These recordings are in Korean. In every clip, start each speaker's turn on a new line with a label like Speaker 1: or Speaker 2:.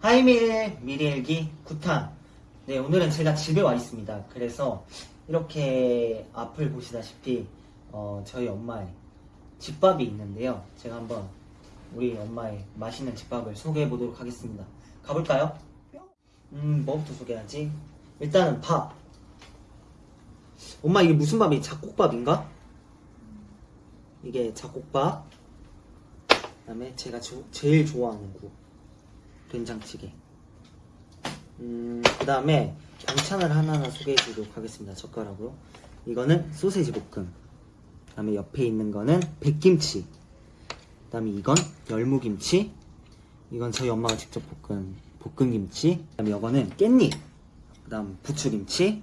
Speaker 1: 하이밀 미리일기 9탄 네 오늘은 제가 집에 와 있습니다. 그래서 이렇게 앞을 보시다시피 어, 저희 엄마의 집밥이 있는데요. 제가 한번 우리 엄마의 맛있는 집밥을 소개해 보도록 하겠습니다. 가볼까요? 음 뭐부터 소개하지? 일단은 밥. 엄마 이게 무슨 밥이? 잡곡밥인가? 이게 잡곡밥. 그 다음에 제가 조- 제일 좋아하는 거 된장찌개. 음, 그 다음에 반찬을 하나하나 소개해 드리도록 하겠습니다. 젓가락으로. 이거는 소세지 볶음. 그 다음에 옆에 있는 거는 백김치. 그 다음에 이건 열무김치. 이건 저희 엄마가 직접 볶은 볶음김치. 그 다음에 이거는 깻잎. 그 다음 부추김치.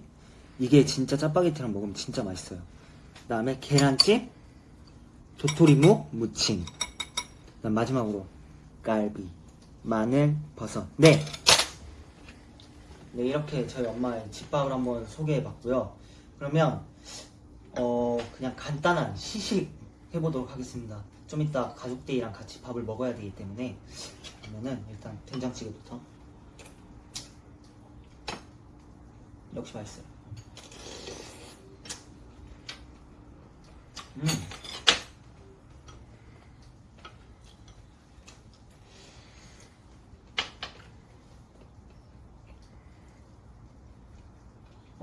Speaker 1: 이게 진짜 짜파게티랑 먹으면 진짜 맛있어요. 그 다음에 계란찜. 도토리묵 무침. 그 다음 마지막으로 갈비. 마늘, 버섯. 네. 네, 이렇게 저희 엄마의 집밥을 한번 소개해 봤고요. 그러면, 어, 그냥 간단한 시식 해보도록 하겠습니다. 좀 이따 가족들이랑 같이 밥을 먹어야 되기 때문에. 그러면은 일단 된장찌개부터. 역시 맛있어요. 음.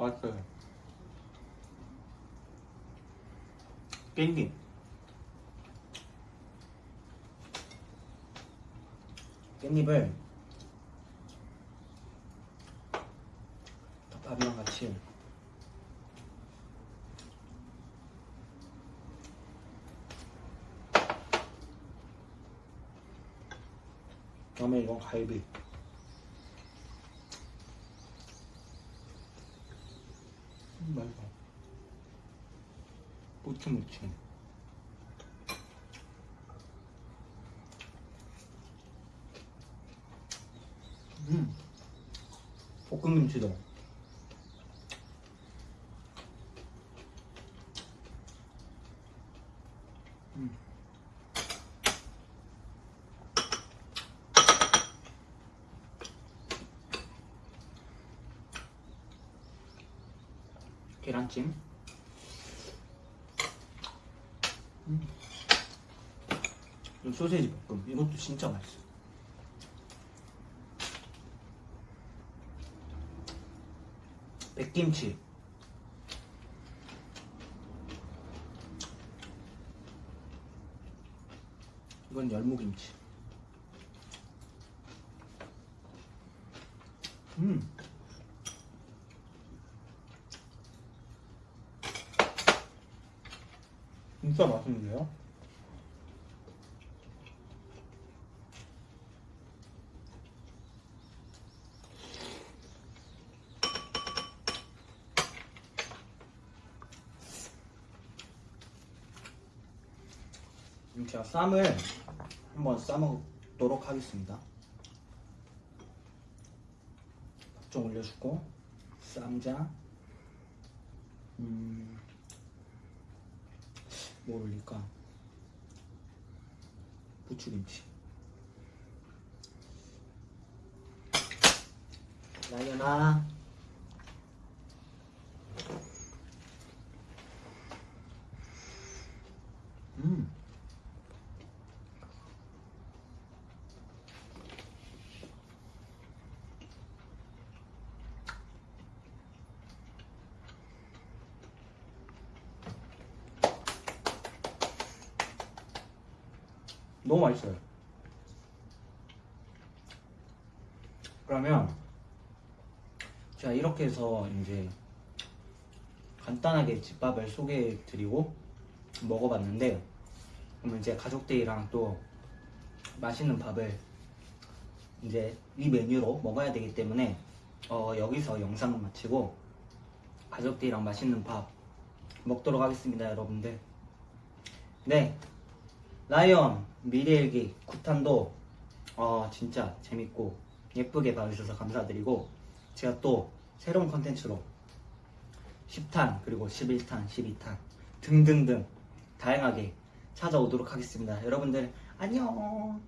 Speaker 1: 맛있어요. 깻잎. 깻잎을 밥이랑 같이 그다음에 이건 갈비. 음, 맛있어. 무침무침. 음. 볶음김치도. 음. 계란찜. 음. 이 소세지 볶음. 이것도 진짜 맛있어. 백김치. 이건 열무김치. 음. 진짜 맛있는데요? 제가 쌈을 한번 싸먹도록 하겠습니다. 밥 좀 올려주고 쌈장 음, 뭘 올릴까? 부추김치. 라이언아. 음 너무 맛있어요. 그러면 제가 이렇게 해서 이제 간단하게 집밥을 소개해 드리고 먹어봤는데 그러면 이제 가족들이랑 또 맛있는 밥을 이제 이 메뉴로 먹어야 되기 때문에 어, 여기서 영상은 마치고 가족들이랑 맛있는 밥 먹도록 하겠습니다 여러분들 네 라이언 미래일기 9탄도 어, 진짜 재밌고 예쁘게 봐주셔서 감사드리고 제가 또 새로운 컨텐츠로 10탄 그리고 11탄 12탄 등등등 다양하게 찾아오도록 하겠습니다. 여러분들 안녕